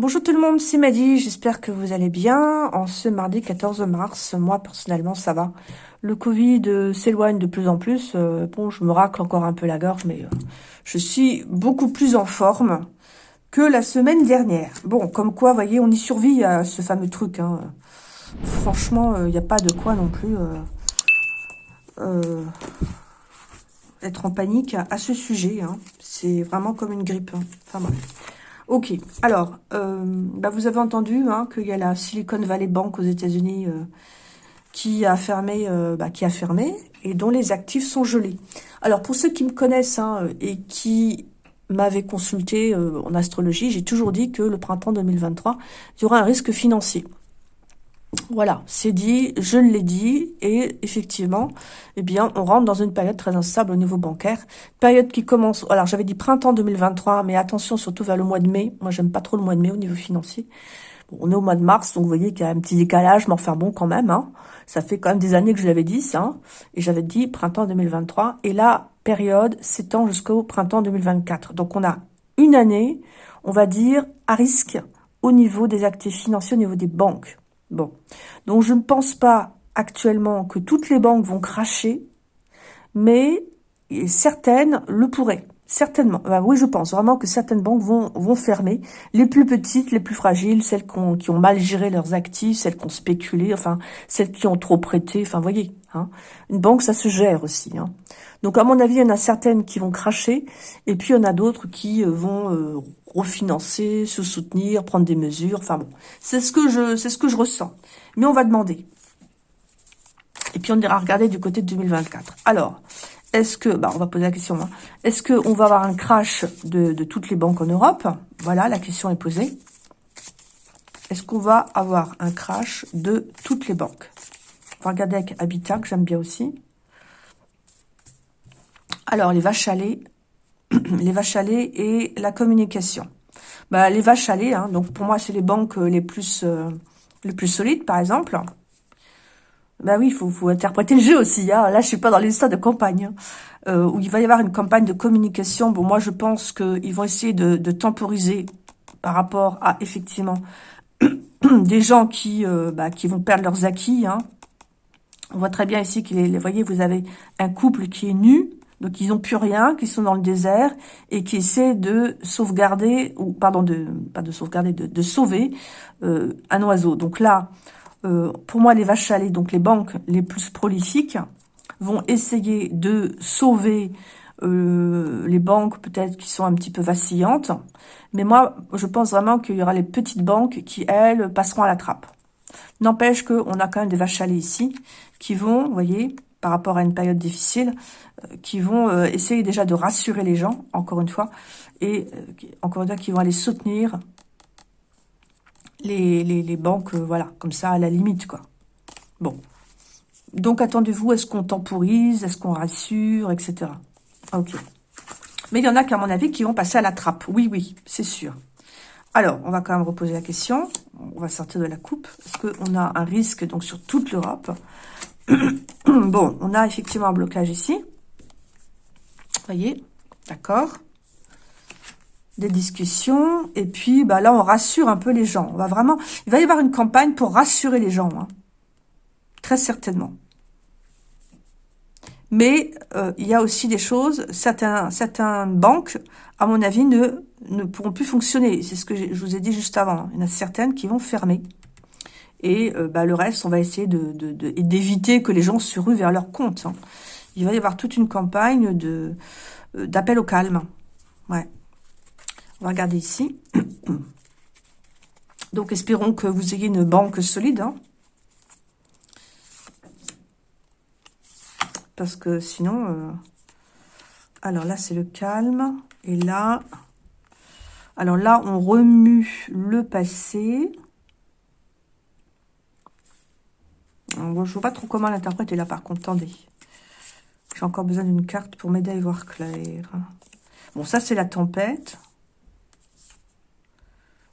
Bonjour tout le monde, c'est Maddy, j'espère que vous allez bien. En ce mardi 14 mars, moi personnellement ça va. Le Covid euh, s'éloigne de plus en plus. Euh, bon, je me racle encore un peu la gorge, mais euh, je suis beaucoup plus en forme que la semaine dernière. Bon, comme quoi, voyez, on y survit à ce fameux truc. Hein. Franchement, il n'y a pas de quoi non plus être en panique à, ce sujet. Hein. C'est vraiment comme une grippe. Hein. Enfin bref. Ok, alors, euh, bah vous avez entendu hein, qu'il y a la Silicon Valley Bank aux États-Unis euh, qui a fermé, euh, bah, qui a fermé et dont les actifs sont gelés. Alors pour ceux qui me connaissent hein, et qui m'avaient consulté en astrologie, j'ai toujours dit que le printemps 2023, il y aura un risque financier. Voilà, c'est dit, je l'ai dit, et effectivement, eh bien, on rentre dans une période très instable au niveau bancaire. Période qui commence, alors j'avais dit printemps 2023, mais attention surtout vers le mois de mai. Moi, j'aime pas trop le mois de mai au niveau financier. on est au mois de mars, donc vous voyez qu'il y a un petit décalage, mais enfin bon, quand même, hein. Ça fait quand même des années que je l'avais dit, ça. Hein. et j'avais dit printemps 2023. Et la période s'étend jusqu'au printemps 2024. Donc on a une année, on va dire, à risque au niveau des actifs financiers, au niveau des banques. Bon, donc je ne pense pas actuellement que toutes les banques vont cracher, mais certaines le pourraient. Certainement. Oui, je pense vraiment que certaines banques vont, vont fermer. Les plus petites, les plus fragiles, celles qui ont, mal géré leurs actifs, celles qui ont spéculé, enfin, celles qui ont trop prêté. Enfin, voyez, hein. une banque, ça se gère aussi. Hein. Donc, à mon avis, il y en a certaines qui vont cracher, et puis il y en a d'autres qui euh, vont euh, refinancer, se soutenir, prendre des mesures. Enfin bon, c'est ce que je, c'est ce que je ressens. Mais on va demander. Et puis on ira regarder du côté de 2024. Alors, est-ce que, bah on va poser la question, hein. est-ce qu'on va avoir un crash de, de, toutes les banques en Europe? Voilà, la question est posée. Est-ce qu'on va avoir un crash de toutes les banques? On va regarder avec Habitat, que j'aime bien aussi. Alors, les vaches à les vaches à et la communication. Bah, les vaches à hein, donc pour moi, c'est les banques euh, les plus, euh, les plus solides, par exemple. Bah oui, il faut, interpréter le jeu aussi. Hein. Là, je suis pas dans l'histoire de campagne. Hein. Euh, où il va y avoir une campagne de communication. Bon, moi, je pense qu'ils vont essayer de, temporiser par rapport à, effectivement, des gens qui, bah, qui vont perdre leurs acquis. On voit très bien ici qu'il vous voyez, vous avez un couple qui est nu, donc ils n'ont plus rien, qui sont dans le désert et qui essaient de sauvegarder, ou pardon, de pas de sauvegarder, de, sauver euh, un oiseau. Donc là, euh, pour moi, les vaches lait, donc les banques les plus prolifiques, vont essayer de sauver euh, les banques peut-être qui sont un petit peu vacillantes. Mais moi, je pense vraiment qu'il y aura les petites banques qui, elles, passeront à la trappe. N'empêche qu'on a quand même des vaches lait ici qui vont, vous voyez, par rapport à une période difficile, euh, qui vont euh, essayer déjà de rassurer les gens, encore une fois, et euh, encore une fois, qui vont aller soutenir les, les, banques, voilà, comme ça, à la limite, quoi. Bon. Donc, attendez-vous, est-ce qu'on temporise, est-ce qu'on rassure, etc. Ok. Mais il y en a qu'à mon avis qui vont passer à la trappe. Oui, oui, c'est sûr. Alors, on va quand même reposer la question. On va sortir de la coupe. Est-ce qu'on a un risque donc sur toute l'Europe bon, on a effectivement un blocage ici. voyez D'accord Des discussions. Et puis, bah là, on rassure un peu les gens. On va vraiment... Il va y avoir une campagne pour rassurer les gens. Hein. Très certainement. Mais euh, il y a aussi des choses, certains, certaines banques, à mon avis, ne, ne pourront plus fonctionner. C'est ce que je vous ai dit juste avant. Il y en a certaines qui vont fermer. Et euh, bah, le reste, on va essayer d'éviter de, que les gens se ruent vers leur compte. Hein. Il va y avoir toute une campagne de euh, d'appel au calme. Ouais. On va regarder ici. Donc, espérons que vous ayez une banque solide. Hein. Parce que sinon... Euh, alors là, c'est le calme. Et là... Alors là, on remue le passé. Je ne vois pas trop comment l'interpréter là, par contre. Attendez. J'ai encore besoin d'une carte pour m'aider à y voir clair. Bon, ça, c'est la tempête.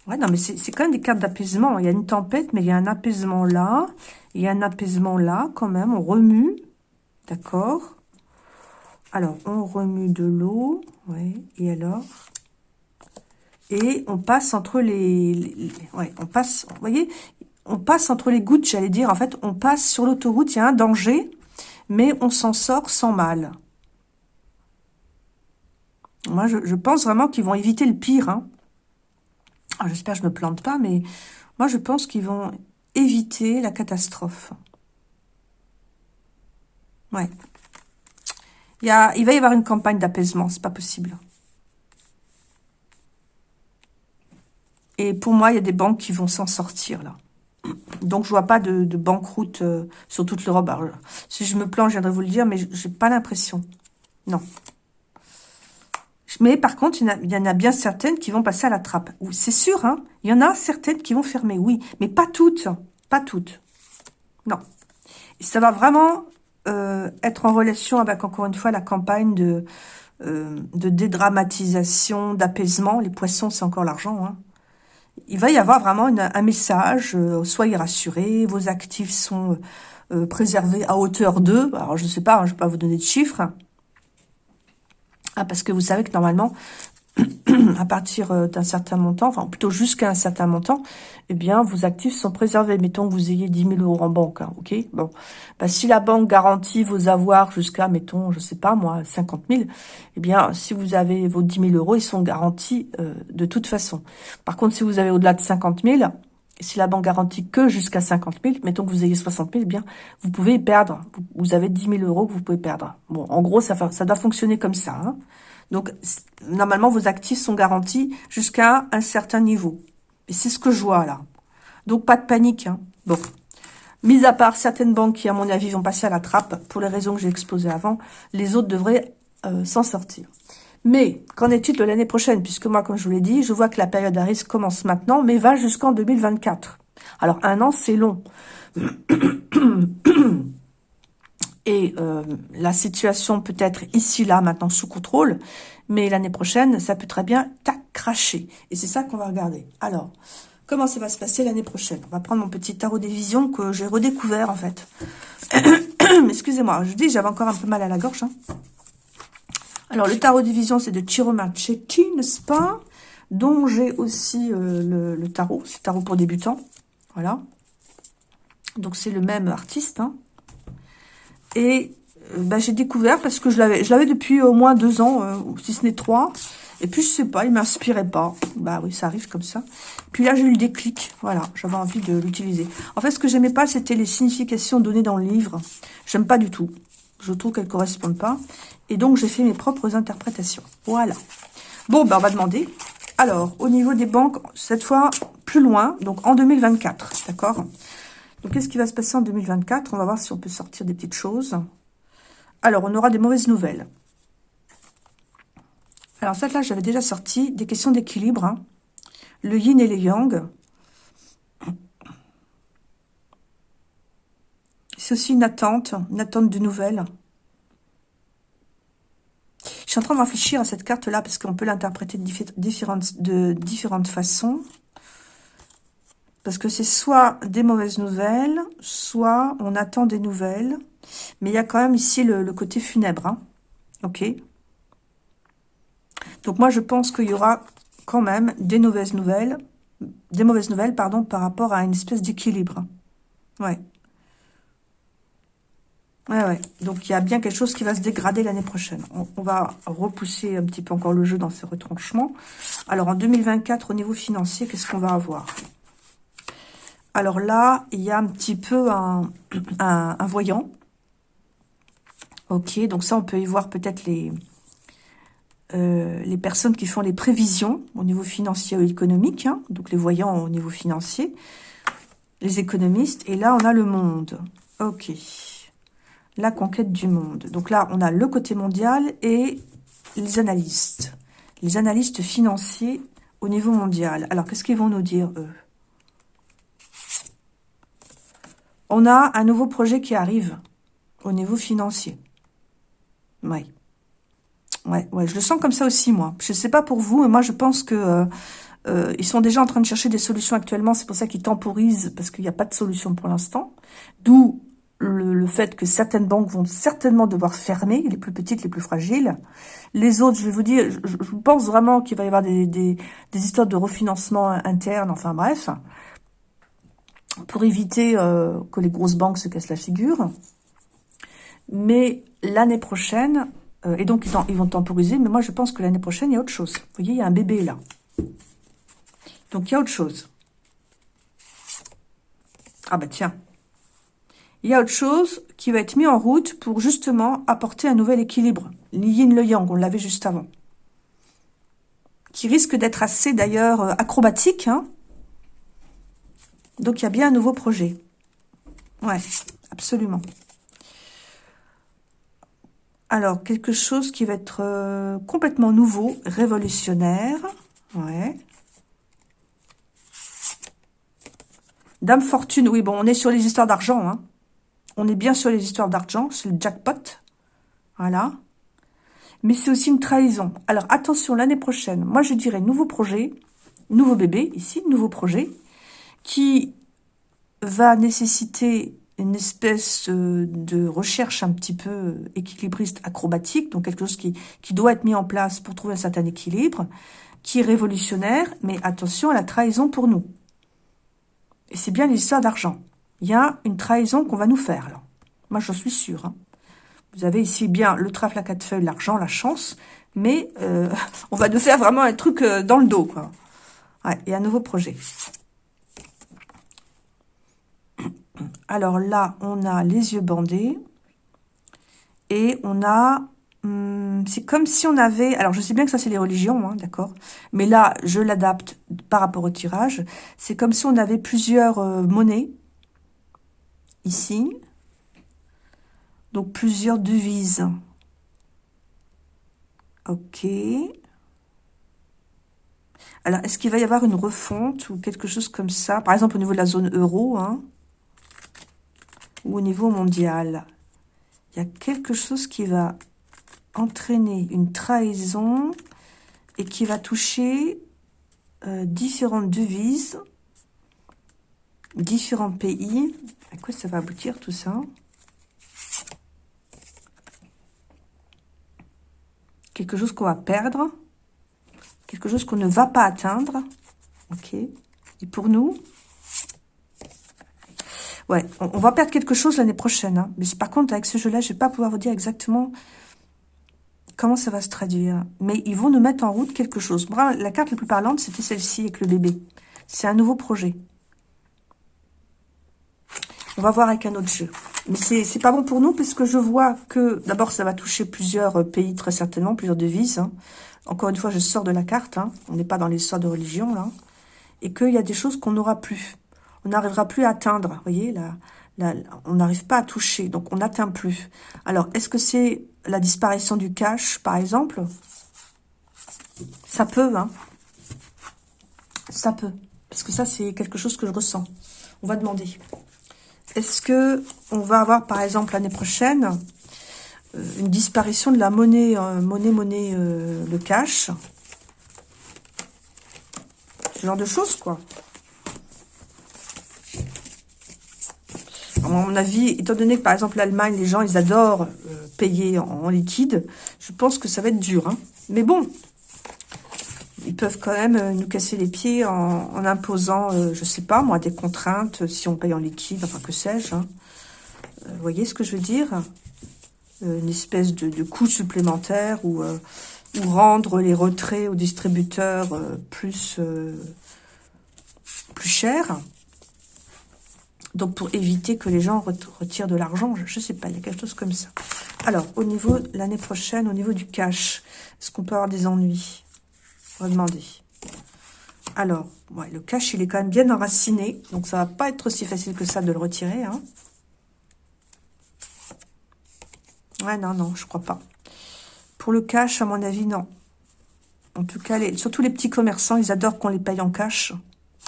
Ouais, non, mais c'est quand même des cartes d'apaisement. Il y a une tempête, mais il y a un apaisement là. Il y a un apaisement là, quand même. On remue. D'accord Alors, on remue de l'eau. Oui, et alors? Et on passe entre les... ouais, on passe... Vous voyez On passe entre les gouttes, j'allais dire. En fait, on passe sur l'autoroute, il y a un danger, mais on s'en sort sans mal. Moi, je, pense vraiment qu'ils vont éviter le pire. Hein. J'espère que je ne me plante pas, mais moi, je pense qu'ils vont éviter la catastrophe. Ouais. Il, il va y avoir une campagne d'apaisement, c'est pas possible. Et pour moi, il y a des banques qui vont s'en sortir, là. Donc, je vois pas de, banqueroute euh, sur toute l'Europe. Si je me plante, je viendrai vous le dire, mais j'ai pas l'impression. Non. Mais par contre, il y, en a, bien certaines qui vont passer à la trappe. C'est sûr, hein Il y en a certaines qui vont fermer, oui. Mais pas toutes. Pas toutes. Non. ça va vraiment euh, être en relation avec, encore une fois, la campagne de, euh, de dédramatisation, d'apaisement. Les poissons, c'est encore l'argent. Hein. Il va y avoir vraiment un message. Euh, soyez rassurés, vos actifs sont préservés à hauteur d'eux. Alors, je ne sais pas, hein, je ne vais pas vous donner de chiffres. Ah, parce que vous savez que normalement, à partir euh, d'un certain montant, enfin plutôt jusqu'à un certain montant, eh bien, vos actifs sont préservés. Mettons que vous ayez 10 000 euros en banque, hein, ok? Bon, bah, si la banque garantit vos avoirs jusqu'à, mettons, je sais pas moi, 50 000, eh bien, si vous avez vos 10 000 euros, ils sont garantis euh, de toute façon. Par contre, si vous avez au-delà de 50 000, si la banque garantit que jusqu'à 50 000, mettons que vous ayez 60 000, eh bien, vous pouvez perdre. Vous avez 10 000 euros que vous pouvez perdre. Bon, en gros, ça, ça doit fonctionner comme ça. Hein. Donc, normalement, vos actifs sont garantis jusqu'à un certain niveau. Et c'est ce que je vois, là. Donc, pas de panique. Hein. Bon. Mis à part certaines banques qui, à mon avis, vont passer à la trappe, pour les raisons que j'ai exposées avant, les autres devraient euh, s'en sortir. Mais, qu'en est-il de l'année prochaine? Puisque moi, comme je vous l'ai dit, je vois que la période à risque commence maintenant, mais va jusqu'en 2024. Alors, un an, c'est long. Et euh, la situation peut être ici, là, maintenant, sous contrôle. Mais l'année prochaine, ça peut très bien tac, cracher. Et c'est ça qu'on va regarder. Alors, comment ça va se passer l'année prochaine? On va prendre mon petit tarot des visions que j'ai redécouvert, en fait. Excusez-moi, je dis, j'avais encore un peu mal à la gorge. Hein. Alors, le tarot division, c'est de Chiro Marchetti, n'est-ce pas? Dont j'ai aussi euh, le, tarot. C'est tarot pour débutants. Voilà. Donc, c'est le même artiste. Hein. Et bah, j'ai découvert, parce que je l'avais depuis au moins deux ans, euh, si ce n'est trois. Et puis, je sais pas, il m'inspirait pas. Bah oui, ça arrive comme ça. Puis là, j'ai eu le déclic. Voilà, j'avais envie de l'utiliser. En fait, ce que j'aimais pas, c'était les significations données dans le livre. J'aime pas du tout. Je trouve qu'elles correspondent pas. Et donc, j'ai fait mes propres interprétations. Voilà. Bon, ben, on va demander. Alors, au niveau des banques, cette fois, plus loin, donc en 2024, d'accord? Donc, qu'est-ce qui va se passer en 2024 On va voir si on peut sortir des petites choses. Alors, on aura des mauvaises nouvelles. Alors, ça, là, j'avais déjà sorti des questions d'équilibre. Hein. Le yin et le yang. C'est aussi une attente, une attente de nouvelles. Je suis en train de réfléchir à cette carte-là parce qu'on peut l'interpréter de de différentes façons. Parce que c'est soit des mauvaises nouvelles, soit on attend des nouvelles. Mais il y a quand même ici le, côté funèbre. Hein. Ok Donc moi, je pense qu'il y aura quand même des mauvaises nouvelles, des mauvaises nouvelles, pardon, par rapport à une espèce d'équilibre. Ouais. Ouais, ouais. Donc, il y a bien quelque chose qui va se dégrader l'année prochaine. On, va repousser un petit peu encore le jeu dans ces retranchements. Alors, en 2024, au niveau financier, qu'est-ce qu'on va avoir? Alors là, il y a un petit peu un, voyant. Ok, donc ça, on peut y voir peut-être les, euh, les personnes qui font les prévisions au niveau financier ou économique. Hein. donc, les voyants au niveau financier. Les économistes. Et là, on a le monde. Ok la conquête du monde. Donc là, on a le côté mondial et les analystes. Les analystes financiers au niveau mondial. Alors, qu'est-ce qu'ils vont nous dire, eux? On a un nouveau projet qui arrive au niveau financier. Oui. Ouais, ouais, je le sens comme ça aussi, moi. Je ne sais pas pour vous, mais moi, je pense que euh, euh, ils sont déjà en train de chercher des solutions actuellement. C'est pour ça qu'ils temporisent, parce qu'il n'y a pas de solution pour l'instant. D'où le, fait que certaines banques vont certainement devoir fermer, les plus petites, les plus fragiles. Les autres, je vais vous dire, je, pense vraiment qu'il va y avoir des, histoires de refinancement interne, enfin bref, pour éviter euh, que les grosses banques se cassent la figure. Mais l'année prochaine, euh, et donc ils, vont temporiser, mais moi je pense que l'année prochaine, il y a autre chose. Vous voyez, il y a un bébé là. Donc il y a autre chose. Ah bah tiens, il y a autre chose qui va être mis en route pour justement apporter un nouvel équilibre. Le yin, le yang, on l'avait juste avant. Qui risque d'être assez d'ailleurs euh, acrobatique. Hein. Donc il y a bien un nouveau projet. Ouais, absolument. Alors, quelque chose qui va être euh, complètement nouveau, révolutionnaire. Ouais. Dame Fortune, oui, bon, on est sur les histoires d'argent, hein. On est bien sur les histoires d'argent, c'est le jackpot. Voilà. Mais c'est aussi une trahison. Alors, attention, l'année prochaine, moi, je dirais nouveau projet, nouveau bébé, ici, nouveau projet, qui va nécessiter une espèce euh, de recherche un petit peu équilibriste acrobatique, donc quelque chose qui, qui doit être mis en place pour trouver un certain équilibre, qui est révolutionnaire, mais attention à la trahison pour nous. Et c'est bien l'histoire d'argent il y a une trahison qu'on va nous faire. Là. Moi, j'en suis sûre. Hein. Vous avez ici bien le trèfle à quatre feuilles, l'argent, la chance, mais euh, on va nous faire vraiment un truc euh, dans le dos. quoi. Ouais, et un nouveau projet. Alors là, on a les yeux bandés. Et on a... Hum, c'est comme si on avait... Alors, je sais bien que ça, c'est les religions, hein, d'accord Mais là, je l'adapte par rapport au tirage. C'est comme si on avait plusieurs euh, monnaies ici. Donc plusieurs devises. Ok. Alors, est-ce qu'il va y avoir une refonte ou quelque chose comme ça? Par exemple, au niveau de la zone euro, hein, au niveau mondial. Il y a quelque chose qui va entraîner une trahison et qui va toucher euh, différentes devises, différents pays. À quoi ça va aboutir tout ça? Quelque chose qu'on va perdre. Quelque chose qu'on ne va pas atteindre. Ok. Et pour nous? Ouais, on, va perdre quelque chose l'année prochaine. Hein. Mais par contre, avec ce jeu-là, je vais pas pouvoir vous dire exactement comment ça va se traduire. Mais ils vont nous mettre en route quelque chose. la carte la plus parlante, c'était celle-ci avec le bébé. C'est un nouveau projet. On va voir avec un autre jeu. Mais c'est pas bon pour nous parce que je vois que, d'abord, ça va toucher plusieurs pays très certainement, plusieurs devises. Hein. Encore une fois, je sors de la carte. Hein. On n'est pas dans l'histoire de religion, là. Et qu'il y a des choses qu'on n'aura plus. On n'arrivera plus à atteindre. Vous voyez, là, on n'arrive pas à toucher. Donc, on n'atteint plus. Alors, est-ce que c'est la disparition du cash, par exemple? Ça peut, hein. Ça peut. Parce que ça, c'est quelque chose que je ressens. On va demander. Est-ce que on va avoir, par exemple, l'année prochaine, euh, une disparition de la monnaie, euh, monnaie, monnaie, euh, le cash? Ce genre de choses, quoi. À mon avis, étant donné que, par exemple, l'Allemagne, les gens, ils adorent payer en, liquide, je pense que ça va être dur. Hein. Mais bon, ils peuvent quand même euh, nous casser les pieds en, imposant, je euh, je sais pas moi, des contraintes euh, si on paye en liquide, enfin que sais-je. Hein. vous voyez ce que je veux dire? Une espèce de, coût supplémentaire ou, ou rendre les retraits aux distributeurs plus, plus chers. Donc pour éviter que les gens retirent de l'argent, je ne sais pas, il y a quelque chose comme ça. Alors, au niveau, l'année prochaine, au niveau du cash, est-ce qu'on peut avoir des ennuis? On va demander. Alors, le cache, il est quand même bien enraciné. Donc, ça va pas être aussi facile que ça de le retirer. Hein. Ouais, non, non, je crois pas. Pour le cash, à mon avis, non. En tout cas, surtout les petits commerçants, ils adorent qu'on les paye en cash.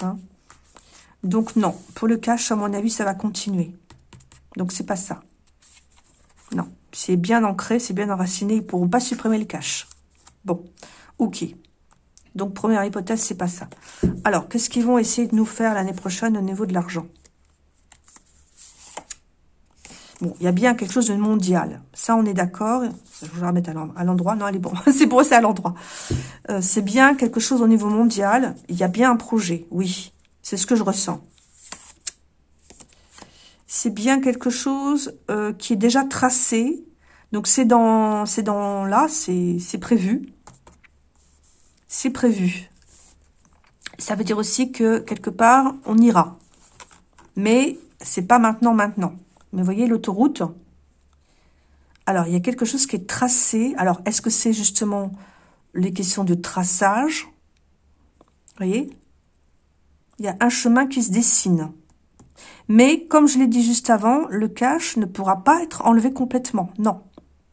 Hein. Donc, non. Pour le cash, à mon avis, ça va continuer. Donc, c'est pas ça. Non. C'est bien ancré, c'est bien enraciné. Ils pourront pas supprimer le cash. Bon. Ok. Donc, première hypothèse, c'est pas ça. Alors, qu'est-ce qu'ils vont essayer de nous faire l'année prochaine au niveau de l'argent? Bon, il y a bien quelque chose de mondial. Ça, on est d'accord. Je vais la remettre à l'endroit. Non, elle est bon. c'est pour c'est à l'endroit. Euh, c'est bien quelque chose au niveau mondial. Il y a bien un projet, oui. C'est ce que je ressens. C'est bien quelque chose euh, qui est déjà tracé. Donc, c'est dans, là, c'est prévu. C'est prévu. Ça veut dire aussi que, quelque part, on ira. Mais c'est pas maintenant, maintenant. Mais voyez l'autoroute Alors, il y a quelque chose qui est tracé. Alors, est-ce que c'est justement les questions de traçage? Vous voyez? Il y a un chemin qui se dessine. Mais, comme je l'ai dit juste avant, le cache ne pourra pas être enlevé complètement. Non,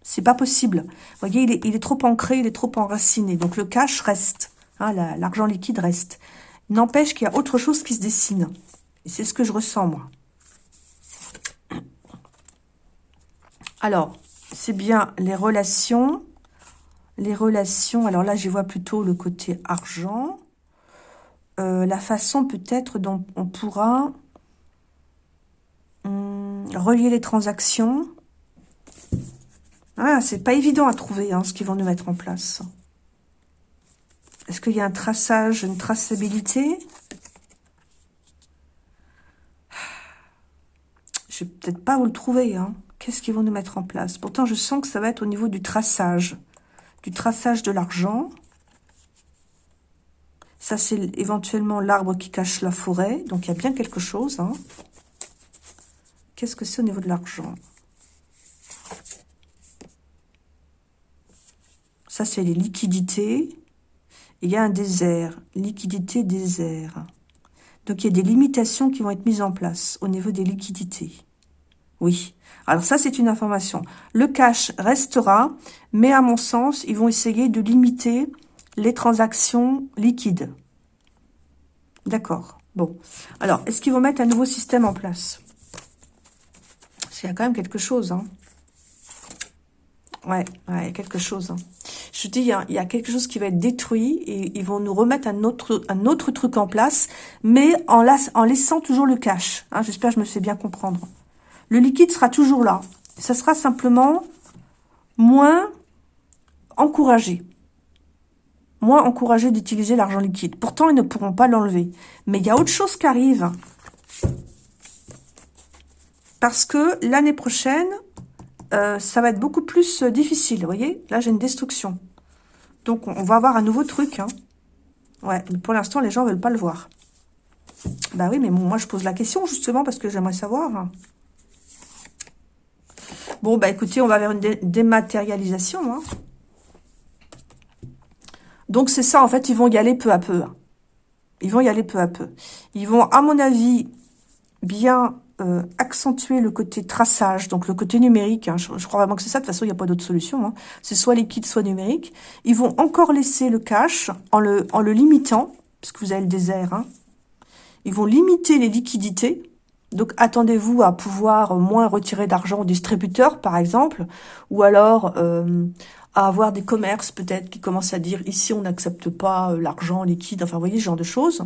c'est pas possible. Vous voyez, il est, trop ancré, il est trop enraciné. Donc, le cache reste. Hein, l'argent liquide reste. N'empêche qu'il y a autre chose qui se dessine. Et c'est ce que je ressens, moi. Alors, c'est bien les relations. Les relations, alors là, j'y vois plutôt le côté argent. Euh, la façon peut-être dont on pourra hum, relier les transactions. Ah, c'est pas évident à trouver hein, ce qu'ils vont nous mettre en place. Est-ce qu'il y a un traçage, une traçabilité? Je vais peut-être pas vous le trouver. Hein. Qu'est-ce qu'ils vont nous mettre en place? Pourtant, je sens que ça va être au niveau du traçage. Du traçage de l'argent. Ça, c'est éventuellement l'arbre qui cache la forêt. Donc, il y a bien quelque chose. Hein. Qu'est-ce que c'est au niveau de l'argent? Ça, c'est les liquidités. Il y a un désert. Liquidité, désert. Donc, il y a des limitations qui vont être mises en place au niveau des liquidités. Oui. Alors ça, c'est une information. Le cash restera, mais à mon sens, ils vont essayer de limiter les transactions liquides. D'accord. Bon. Alors, est-ce qu'ils vont mettre un nouveau système en place? Il y a quand même quelque chose. Hein. Ouais, ouais, quelque chose. Hein. Je dis, il y, a, quelque chose qui va être détruit et ils vont nous remettre un autre, truc en place, mais en, en laissant toujours le cash. Hein. J'espère que je me fais bien comprendre. Le liquide sera toujours là. Ça sera simplement moins encouragé. Moins encouragé d'utiliser l'argent liquide. Pourtant, ils ne pourront pas l'enlever. Mais il y a autre chose qui arrive. Parce que l'année prochaine, euh, ça va être beaucoup plus euh, difficile. Vous voyez? Là, j'ai une destruction. Donc, on va avoir un nouveau truc. Hein. Ouais, pour l'instant, les gens ne veulent pas le voir. Bah oui, mais moi, je pose la question, justement, parce que j'aimerais savoir. Bon, bah écoutez, on va vers une dématérialisation. Hein. Donc, c'est ça, en fait, ils vont y aller peu à peu. Hein. Ils vont y aller peu à peu. Ils vont, à mon avis, bien euh, accentuer le côté traçage, donc le côté numérique. Hein. Je, crois vraiment que c'est ça. De toute façon, il n'y a pas d'autre solution. C'est soit liquide, soit numérique. Ils vont encore laisser le cash en le, en le limitant, puisque vous avez le désert. Ils vont limiter les liquidités donc, attendez-vous à pouvoir moins retirer d'argent au distributeur, par exemple, ou alors euh, à avoir des commerces peut-être qui commencent à dire ici on n'accepte pas euh, l'argent liquide, enfin vous voyez ce genre de choses.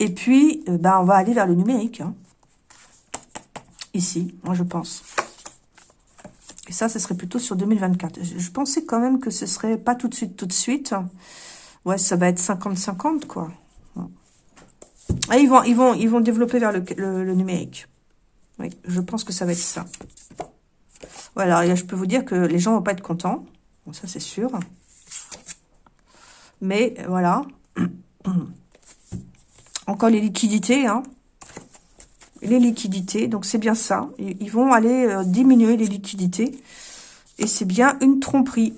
Et puis, euh, ben, on va aller vers le numérique. Hein. Ici, moi je pense. Et ça, ce serait plutôt sur 2024. Je pensais quand même que ce serait pas tout de suite, tout de suite. Ouais, ça va être 50-50, quoi. Ils, vont, ils, vont, ils vont développer vers le, numérique. Oui, je pense que ça va être ça. Voilà, je peux vous dire que les gens vont pas être contents. Ça, c'est sûr. Mais, voilà. Encore les liquidités, hein. Les liquidités, donc c'est bien ça. Ils vont aller euh, diminuer les liquidités. Et c'est bien une tromperie.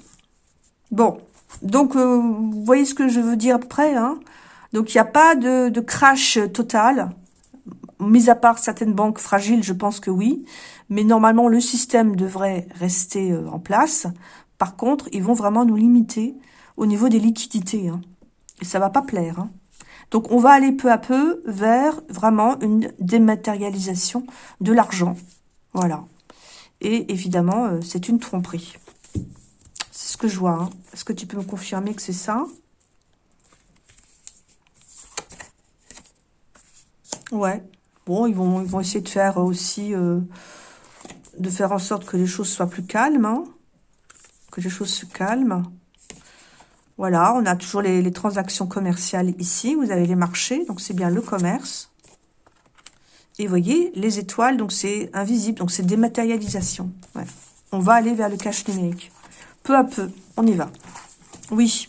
Bon, donc, euh, vous voyez ce que je veux dire après, hein donc, il n'y a pas de, crash total. Mis à part certaines banques fragiles, je pense que oui. Mais normalement, le système devrait rester euh, en place. Par contre, ils vont vraiment nous limiter au niveau des liquidités. Hein. Et ça va pas plaire. Hein. Donc, on va aller peu à peu vers vraiment une dématérialisation de l'argent. Voilà. Et évidemment, euh, c'est une tromperie. C'est ce que je vois. Hein. Est-ce que tu peux me confirmer que c'est ça? Ouais. Bon, ils vont, ils vont essayer de faire aussi, euh, de faire en sorte que les choses soient plus calmes, hein. que les choses se calment. Voilà, on a toujours les, transactions commerciales ici. Vous avez les marchés, donc c'est bien le commerce. Et vous voyez, les étoiles, donc c'est invisible, donc c'est dématérialisation. On va aller vers le cash numérique. Peu à peu, on y va. Oui.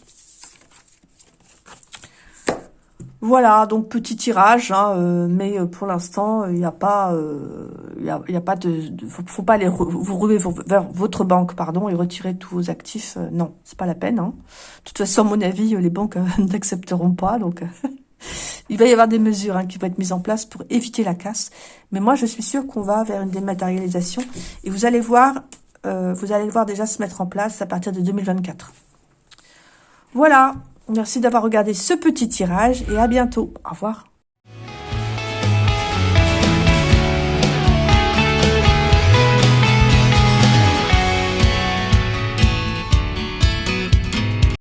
Voilà, donc petit tirage, hein, euh, mais euh, pour l'instant, il n'y a pas, il euh, y a, pas de, faut, pas aller vous rouler vers votre banque, pardon, et retirer tous vos actifs. non, c'est pas la peine. Hein. De toute façon, à mon avis, les banques n'accepteront pas, donc il va y avoir des mesures hein, qui vont être mises en place pour éviter la casse. Mais moi, je suis sûre qu'on va vers une dématérialisation, et vous allez voir, vous allez le voir déjà se mettre en place à partir de 2024. Voilà, Merci d'avoir regardé ce petit tirage et à bientôt. Au revoir.